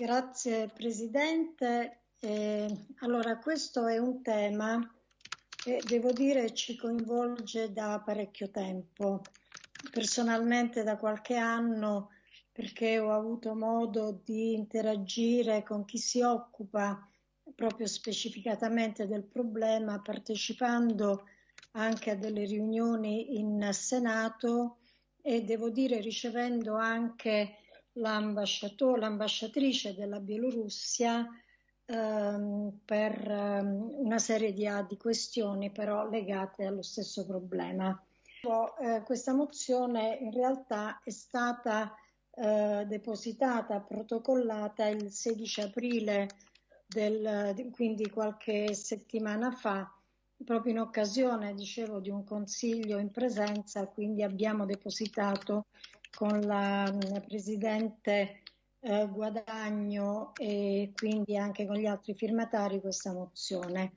Grazie Presidente. Eh, allora, questo è un tema che devo dire ci coinvolge da parecchio tempo. Personalmente da qualche anno perché ho avuto modo di interagire con chi si occupa proprio specificatamente del problema, partecipando anche a delle riunioni in Senato e devo dire ricevendo anche l'ambasciatrice della Bielorussia ehm, per ehm, una serie di, di, questioni però legate allo stesso problema. Eh, questa mozione in realtà è stata eh, depositata, protocollata il 16 aprile del, quindi qualche settimana fa, proprio in occasione, dicevo, di un consiglio in presenza, quindi abbiamo depositato con la Presidente eh, Guadagno e quindi anche con gli altri firmatari questa mozione.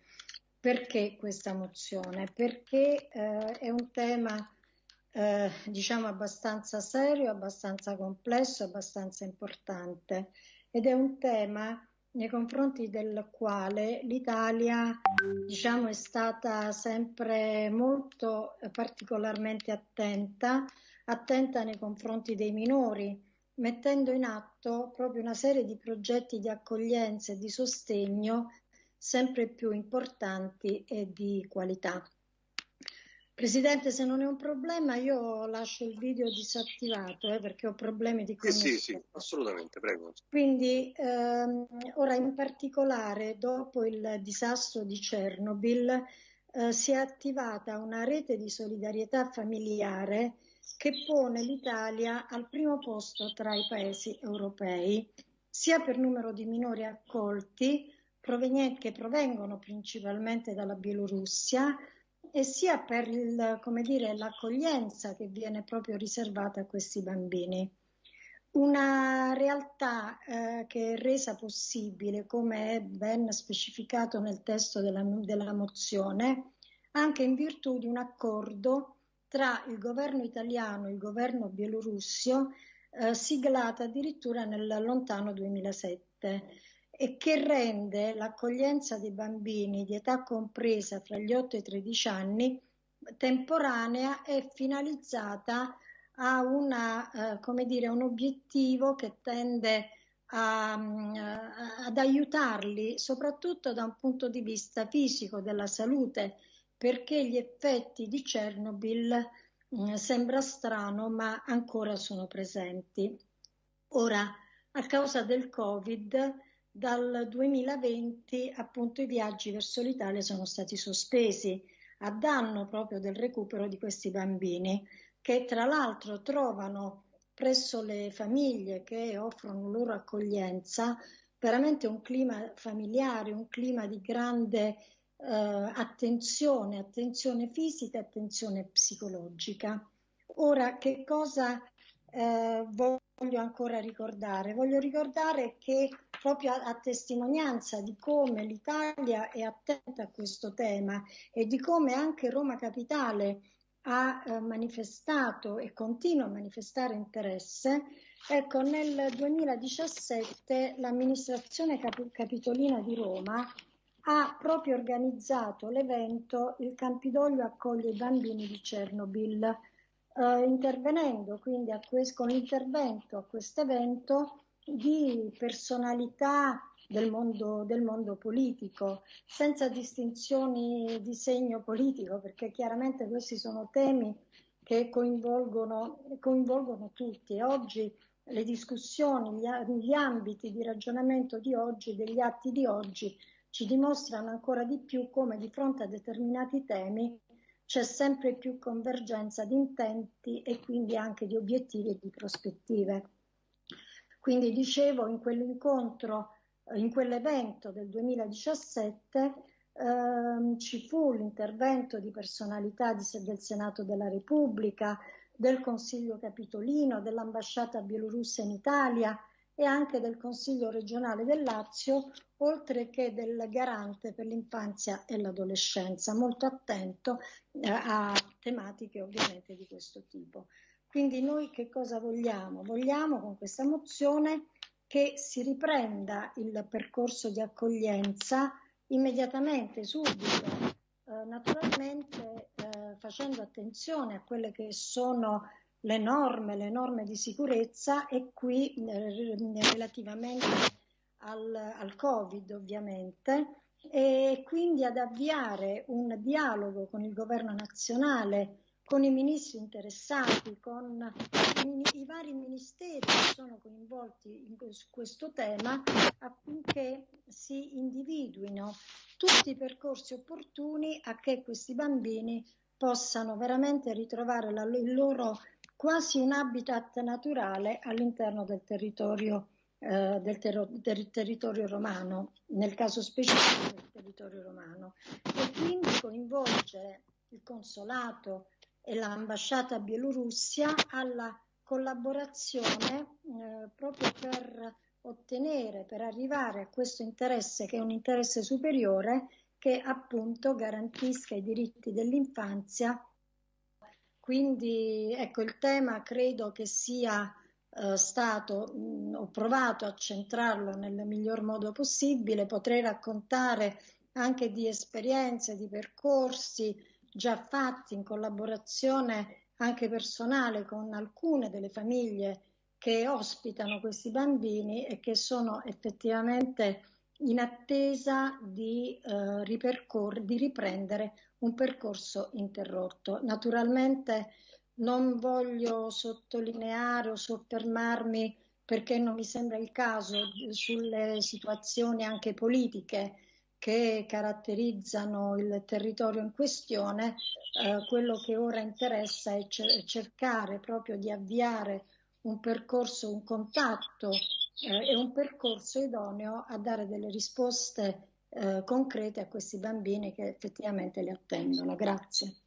Perché questa mozione? Perché eh, è un tema eh, diciamo abbastanza serio, abbastanza complesso, abbastanza importante ed è un tema nei confronti del quale l'Italia diciamo, è stata sempre molto eh, particolarmente attenta, attenta nei confronti dei minori, mettendo in atto proprio una serie di progetti di accoglienza e di sostegno sempre più importanti e di qualità. Presidente, se non è un problema, io lascio il video disattivato eh, perché ho problemi di connessione. Sì, sì, sì, assolutamente, prego. Quindi, ehm, ora in particolare, dopo il disastro di Chernobyl, eh, si è attivata una rete di solidarietà familiare che pone l'Italia al primo posto tra i paesi europei, sia per numero di minori accolti, che provengono principalmente dalla Bielorussia, e sia per il, dire, l'accoglienza che viene proprio riservata a questi bambini. Una realtà eh, che è resa possibile, come è ben specificato nel testo della, della mozione, anche in virtù di un accordo tra il governo italiano e il governo bielorussio, eh, siglato addirittura nel lontano 2007 e che rende l'accoglienza dei bambini di età compresa fra gli 8 e i 13 anni temporanea e finalizzata a una, eh, dire, un obiettivo che tende a, a, ad aiutarli soprattutto da un punto di vista fisico della salute perché gli effetti di Chernobyl mm, sembra strano ma ancora sono presenti. Ora, a causa del Covid, dal 2020 appunto i viaggi verso l'Italia sono stati sospesi a danno proprio del recupero di questi bambini che tra l'altro trovano presso le famiglie che offrono loro accoglienza veramente un clima familiare, un clima di grande attenzione, attenzione fisica attenzione psicologica. Ora, che cosa eh, voglio ancora ricordare? Voglio ricordare che proprio a, a testimonianza di come l'Italia è attenta a questo tema e di come anche Roma Capitale ha eh, manifestato e continua a manifestare interesse, ecco nel 2017 l'amministrazione cap- capitolina di Roma ha proprio organizzato l'evento Il Campidoglio accoglie i bambini di Chernobyl, eh, intervenendo quindi que- con l'intervento a questo evento di personalità del mondo, del mondo, politico, senza distinzioni di segno politico, perché chiaramente questi sono temi che coinvolgono, coinvolgono tutti. Oggi le discussioni, gli, gli ambiti di ragionamento di oggi, degli atti di oggi, ci dimostrano ancora di più come di fronte a determinati temi c'è sempre più convergenza di intenti e quindi anche di obiettivi e di prospettive. Quindi dicevo, in quell'incontro, eh, in quell'evento del 2017, ehm, ci fu l'intervento di personalità di, del Senato della Repubblica, del Consiglio Capitolino, dell'ambasciata bielorussa in Italia e anche del Consiglio regionale del Lazio, oltre che del garante per l'infanzia e l'adolescenza, molto attento eh, a tematiche ovviamente di questo tipo. Quindi noi che cosa vogliamo? Vogliamo con questa mozione che si riprenda il percorso di accoglienza immediatamente, subito, eh, naturalmente eh, facendo attenzione a quelle che sono le norme, le norme di sicurezza e qui eh, relativamente al, al Covid ovviamente e quindi ad avviare un dialogo con il governo nazionale, con i ministri interessati, con i, i vari ministeri che sono coinvolti in, su questo tema affinché si individuino tutti i percorsi opportuni a che questi bambini possano veramente ritrovare la, il loro quasi un habitat naturale all'interno del territorio eh, del, ter- del, territorio romano, nel caso specifico del territorio romano, e quindi coinvolgere il consolato e l'ambasciata Bielorussia alla collaborazione eh, proprio per ottenere, per arrivare a questo interesse che è un interesse superiore che appunto garantisca i diritti dell'infanzia. Quindi ecco il tema credo che sia eh, stato, mh, ho provato a centrarlo nel miglior modo possibile, potrei raccontare anche di esperienze, di percorsi già fatti in collaborazione anche personale con alcune delle famiglie che ospitano questi bambini e che sono effettivamente in attesa di, eh, di riprendere un percorso interrotto. Naturalmente non voglio sottolineare o soffermarmi perché non mi sembra il caso sulle situazioni anche politiche che caratterizzano il territorio in questione, eh, quello che ora interessa è cercare proprio di avviare un percorso, un contatto eh, e un percorso idoneo a dare delle risposte eh, concrete a questi bambini che effettivamente li attendono. Grazie.